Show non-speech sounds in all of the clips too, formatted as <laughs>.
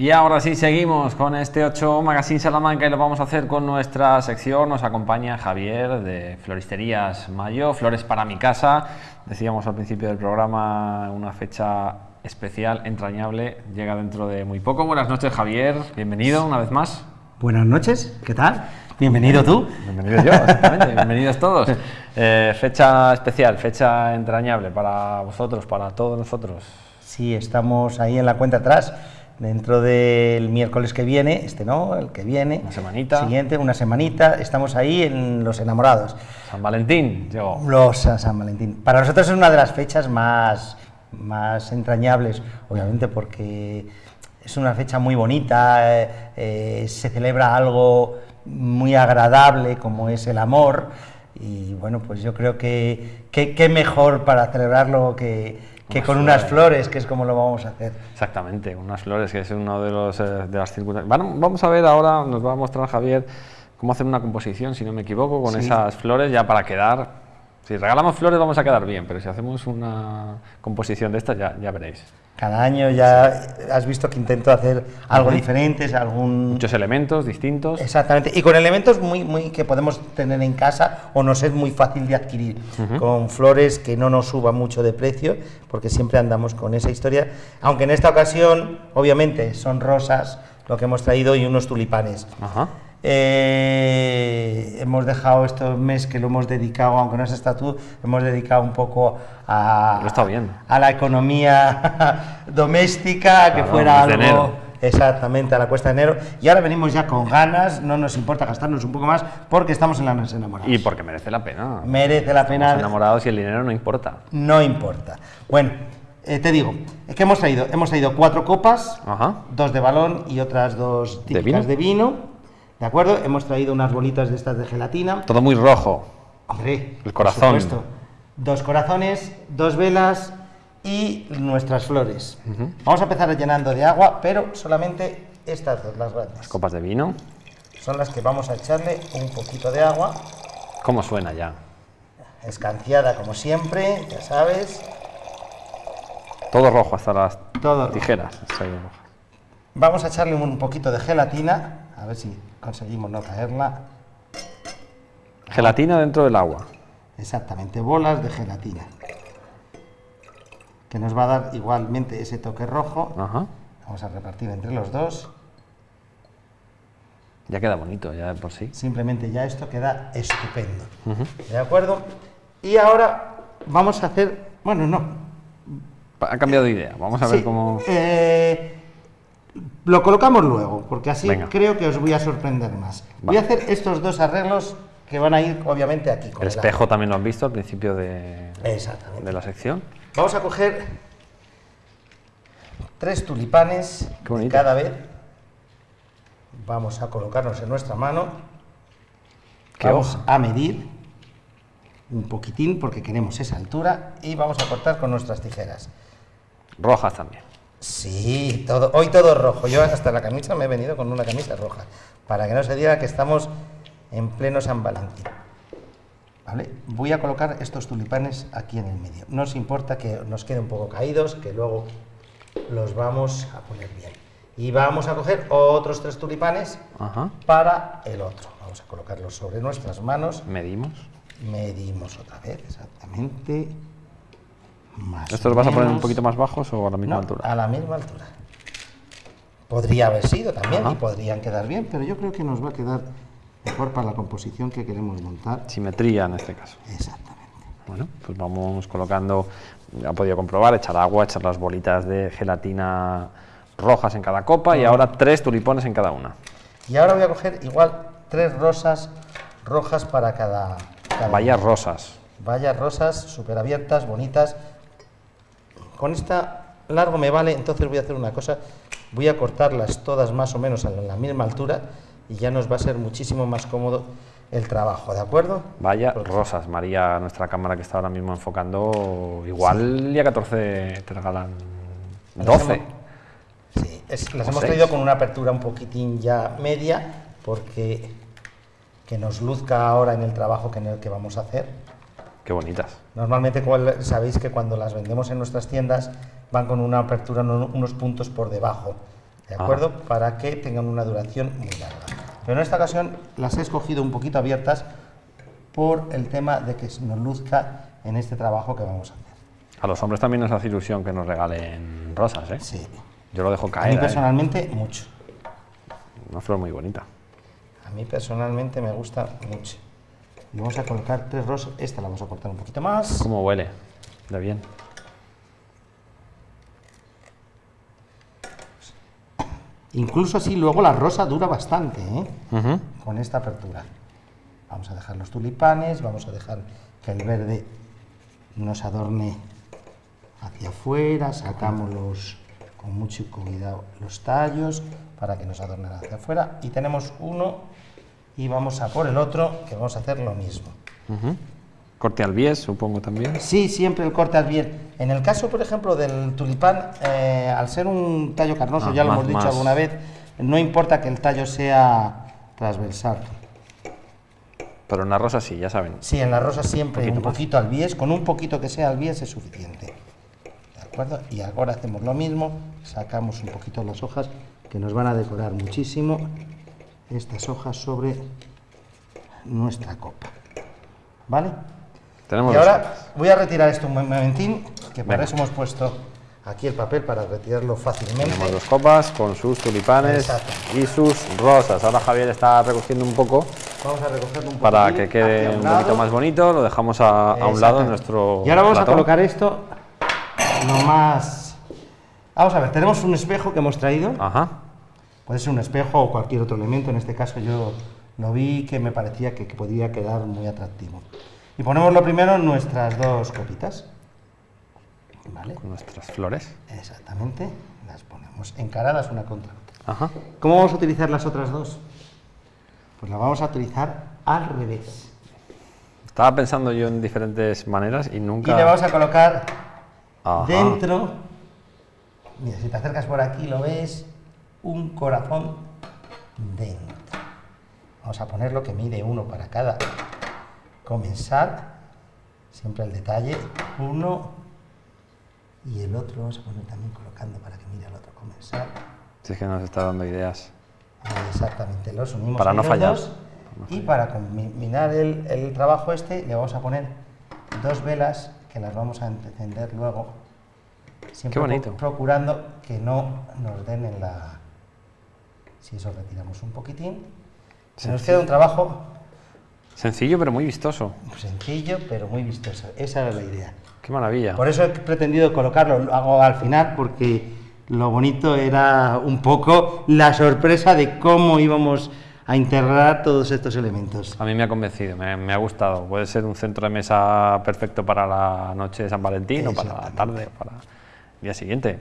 Y ahora sí seguimos con este 8 Magazine Salamanca y lo vamos a hacer con nuestra sección. Nos acompaña Javier de Floristerías Mayo, Flores para mi casa. Decíamos al principio del programa una fecha especial, entrañable, llega dentro de muy poco. Buenas noches Javier, bienvenido una vez más. Buenas noches, ¿qué tal? Bienvenido tú. Bienvenido yo, exactamente. Bienvenidos todos. Eh, fecha especial, fecha entrañable para vosotros, para todos nosotros. Sí, estamos ahí en la cuenta atrás dentro del miércoles que viene, este no, el que viene. Una semanita. Siguiente, una semanita, estamos ahí en Los Enamorados. San Valentín llegó. Los San Valentín. Para nosotros es una de las fechas más, más entrañables, obviamente porque es una fecha muy bonita, eh, eh, se celebra algo muy agradable como es el amor y bueno, pues yo creo que qué mejor para celebrarlo que que con unas flores, que es como lo vamos a hacer. Exactamente, unas flores, que es uno de, los, eh, de las circunstancias. vamos a ver ahora, nos va a mostrar Javier cómo hacer una composición, si no me equivoco, con esas flores ya para quedar si regalamos flores vamos a quedar bien, pero si hacemos una composición de estas ya, ya veréis. Cada año ya has visto que intento hacer algo diferente, algún... Muchos elementos distintos. Exactamente, y con elementos muy, muy que podemos tener en casa o nos es muy fácil de adquirir, con flores que no nos suban mucho de precio, porque siempre andamos con esa historia, aunque en esta ocasión, obviamente, son rosas lo que hemos traído y unos tulipanes. Ajá. Eh, hemos dejado estos meses que lo hemos dedicado, aunque no es estatú, hemos dedicado un poco a, a la economía <laughs> doméstica, que fuera algo... Exactamente, a la cuesta de enero. Y ahora venimos ya con ganas, no nos importa gastarnos un poco más porque estamos en la nos enamorados. Y porque merece la pena. Merece la pena. Estamos enamorados y el dinero no importa. No importa. Bueno, eh, te digo, ¿qué hemos traído? Hemos traído cuatro copas, dos de balón y otras dos típicas ¿De vino ¿De acuerdo? Hemos traído unas bolitas de estas de gelatina. Todo muy rojo. Hombre, el corazón. Dos corazones, dos velas y nuestras flores. Vamos a empezar llenando de agua, pero solamente estas dos, las grandes. Las copas de vino. Son las que vamos a echarle un poquito de agua. ¿Cómo suena ya? Escanciada como siempre, ya sabes. Todo rojo hasta las tijeras. Vamos a echarle un poquito de gelatina, a ver si conseguimos no caerla. Gelatina dentro del agua. Exactamente, bolas de gelatina. Que nos va a dar igualmente ese toque rojo. Vamos a repartir entre los dos. Ya queda bonito, ya por sí. Simplemente ya esto queda estupendo. ¿De acuerdo? Y ahora vamos a hacer... Bueno, no. Ha cambiado de idea. Vamos a ver cómo... Eh, lo colocamos luego, porque así creo que os voy a sorprender más. Voy a hacer estos dos arreglos que van a ir obviamente aquí. el espejo también lo han visto al principio de, de la sección. Vamos a coger tres tulipanes cada vez. Vamos a colocarnos en nuestra mano. vamos a medir un poquitín porque queremos esa altura y vamos a cortar con nuestras tijeras. Rojas también. Sí, todo, hoy todo rojo. Yo hasta la camisa me he venido con una camisa roja, para que no se diga que estamos en pleno San Valentín. ¿Vale? Voy a colocar estos tulipanes aquí en el medio. No os importa que nos queden un poco caídos, que luego los vamos a poner bien. Y vamos a coger otros tres tulipanes para el otro. Vamos a colocarlos sobre nuestras manos. Medimos. Medimos otra vez, exactamente. ¿Estos los vas a poner un poquito más bajos o a la misma altura? A la misma altura. Podría haber sido también y podrían quedar bien, pero yo creo que nos va a quedar mejor para la composición que queremos montar. Simetría en este caso. Exactamente. Bueno, pues vamos colocando, ha podido comprobar, echar agua, echar las bolitas de gelatina rojas en cada copa y ahora tres tulipones en cada una. Y ahora voy a coger igual tres rosas rojas para cada... cada Vallas rosas. Vallas rosas, súper abiertas, bonitas, con esta largo me vale, entonces voy a hacer una cosa, voy a cortarlas todas más o menos a la misma altura y ya nos va a ser muchísimo más cómodo el trabajo, ¿de acuerdo? Vaya rosas, María, nuestra cámara que está ahora mismo enfocando, igual el día 14 te regalan 12. sí, las hemos traído con una apertura un poquitín ya media, porque que nos luzca ahora en el trabajo que en el que vamos a hacer. Qué bonitas. Normalmente sabéis que cuando las vendemos en nuestras tiendas van con una apertura unos puntos por debajo. ¿de acuerdo? Para que tengan una duración muy larga. Pero en esta ocasión las he escogido un poquito abiertas por el tema de que nos luzca en este trabajo que vamos a hacer. A los hombres también nos hace ilusión que nos regalen rosas, ¿eh? Sí. Yo lo dejo A caer. mí ¿eh? personalmente, mucho. Una flor muy bonita. A mí personalmente me gusta mucho. Vamos a colocar tres rosas. Esta la vamos a cortar un poquito más. ¿Cómo huele? De bien. Incluso así luego la rosa dura bastante, ¿eh? Con esta apertura. Vamos a dejar los tulipanes, vamos a dejar que el verde nos adorne hacia afuera, sacamos los, con mucho cuidado los tallos para que nos adornen hacia afuera y tenemos uno y vamos a por el otro que vamos a hacer lo mismo. Corte al bies, supongo también. Sí, siempre el corte al bien. En el caso, por ejemplo, del tulipán, eh, al ser un tallo carnoso, Ah, ya lo más- hemos dicho más. alguna vez, no importa que el tallo sea transversal. Pero en la rosa sí, ya saben. Sí, en la rosa siempre Poquito un poquito al bies, con un poquito que sea al bies es suficiente. ¿De acuerdo? Y ahora hacemos lo mismo, sacamos un poquito las hojas que nos van a decorar muchísimo estas hojas sobre nuestra copa. ¿Vale? Tenemos Y ahora copas. voy a retirar esto un momentín, que para Venga. eso hemos puesto aquí el papel para retirarlo fácilmente. Tenemos dos copas con sus tulipanes Exacto. y sus rosas. Ahora Javier está recogiendo un poco Vamos a recogerlo un para poquitín que quede un lado. poquito más bonito. Lo dejamos a, a un lado en nuestro. Y ahora vamos plató. a colocar esto lo más... Vamos a ver, tenemos un espejo que hemos traído. Ajá. Puede ser un espejo o cualquier otro elemento. En este caso yo lo vi que me parecía que, que podría quedar muy atractivo. Y ponemos lo primero en nuestras dos copitas. ¿Vale? Con nuestras flores. Exactamente. Las ponemos encaradas una contra otra. Ajá. ¿Cómo vamos a utilizar las otras dos? Pues las vamos a utilizar al revés. Estaba pensando yo en diferentes maneras y nunca. Y le vamos a colocar Ajá. dentro, mira, si te acercas por aquí lo ves, un corazón dentro. Vamos a ponerlo que mide uno para cada comensal, siempre el detalle, uno y el otro vamos a poner también colocando para que mire al otro comensal. Si es que nos está dando ideas. Exactamente, los unimos Para no fallar. dos, y para culminar el, el trabajo este le vamos a poner dos velas que las vamos a encender luego. Siempre Qué bonito. pro- procurando que no nos den en la... Si eso retiramos un poquitín. Se nos queda un trabajo Sencillo pero muy vistoso. sencillo pero muy vistoso. Esa era la idea. Qué maravilla. Por eso he pretendido colocarlo, lo hago al final porque lo bonito era un poco la sorpresa de cómo íbamos a integrar todos estos elementos. A mí me ha convencido, me, me ha gustado. Puede ser un centro de mesa perfecto para la noche de San Valentín o para la tarde o para el día siguiente.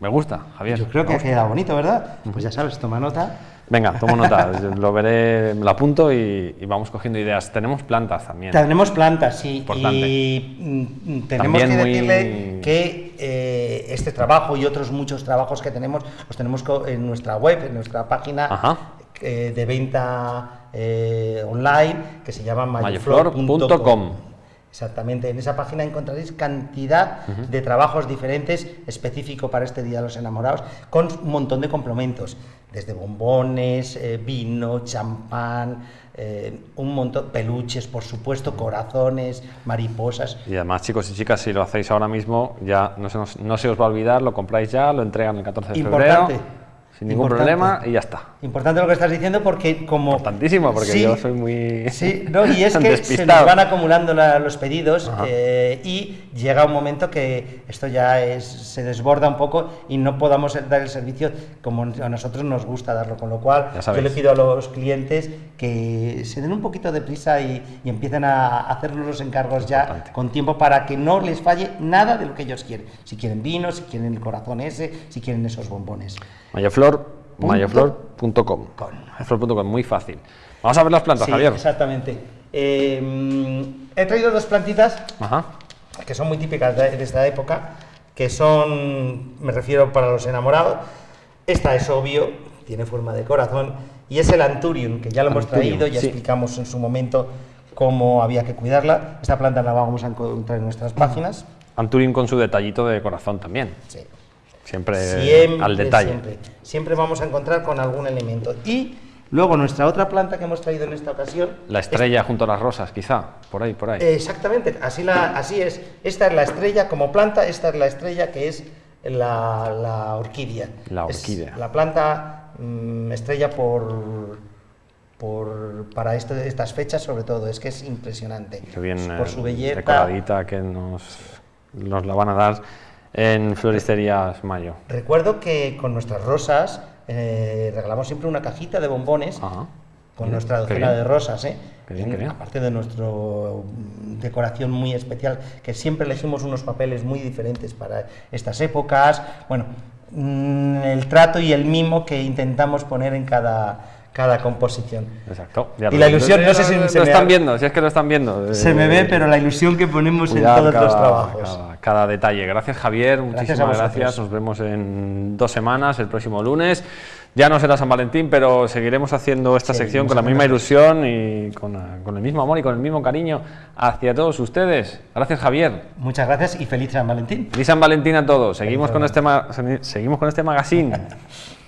Me gusta, Javier. Yo creo que ha quedado bonito, ¿verdad? Pues ya sabes, toma nota. Venga, <laughs> tomo nota, lo veré, me lo apunto y, y vamos cogiendo ideas. Tenemos plantas también. Tenemos plantas, sí, Importante. y mm, tenemos También que muy- decirle que eh, este trabajo y otros muchos trabajos que tenemos los tenemos en nuestra web, en nuestra página Ajá. eh, de venta eh, online que se llama Mayoflor.com. Exactamente, en esa página encontraréis cantidad de trabajos diferentes específico para este Día de los Enamorados, con un montón de complementos, desde bombones, eh, vino, champán, eh, un montón, peluches, por supuesto, corazones, mariposas. Y además, chicos y chicas, si lo hacéis ahora mismo, ya no se, nos- no se os va a olvidar, lo compráis ya, lo entregan el 14 de Importante. febrero, sin ningún Importante. problema y ya está. Importante lo que estás diciendo porque como... Importantísimo, porque Sí, yo soy muy Sí, no, y es <laughs> que se nos van acumulando la- los pedidos eh, y llega un momento que esto ya es, se desborda un poco y no podamos dar el servicio como a nosotros nos gusta darlo, con lo cual yo le pido a los clientes que se den un poquito de prisa y, y empiecen a hacernos los encargos ya con tiempo para que no les falle nada de lo que ellos quieren. Si quieren vino, si quieren el corazón ese, si quieren esos bombones. Mayoflor, Punto mayoflor.com. com. Mayoflor.com, muy fácil. Vamos a ver las plantas, Sí, Javier. exactamente. Eh, mm, he traído dos plantitas Ajá. que son muy típicas de, de esta época, que son, me refiero para los enamorados. Esta es obvio, tiene forma de corazón, y es el Anturium, que ya lo hemos Anturium, traído, ya sí. explicamos en su momento cómo había que cuidarla. Esta planta la vamos a encontrar en nuestras páginas. Anturin con su detallito de corazón también. Sí. Siempre, al detalle. Siempre, siempre vamos a encontrar con algún elemento. Y luego nuestra otra planta que hemos traído en esta ocasión... La estrella junto a las rosas, quizá, por ahí, por ahí. Exactamente, así, la, así es. Esta es la estrella como planta, esta es la estrella que es la, orquídea. La orquídea. la planta mm, estrella por, por, para estas fechas sobre todo, es que es impresionante. Qué bien por su eh, belleza. decoradita que nos, nos la van a dar en Floristerías Mayo. Recuerdo que con nuestras rosas eh, regalamos siempre una cajita de bombones con nuestra docena de rosas, ¿eh? aparte de nuestra decoración muy especial, que siempre elegimos unos papeles muy diferentes para estas épocas. Bueno, mm, el trato y el mimo que intentamos poner en cada, cada composición. Exacto. y la ilusión, no sé si lo, se están viendo, si es que lo están viendo. Se me ve, pero la ilusión que ponemos en todos los trabajos. Cada, detalle. Gracias Javier, muchísimas gracias. Nos vemos en dos semanas, el próximo lunes. Ya no será San Valentín, pero seguiremos haciendo esta sección con la misma ilusión y con, con, el mismo amor y con el mismo cariño hacia todos ustedes. Gracias Javier. Muchas gracias y feliz San Valentín. Feliz San Valentín a todos. Seguimos, con este, seguimos con este magazine. <laughs>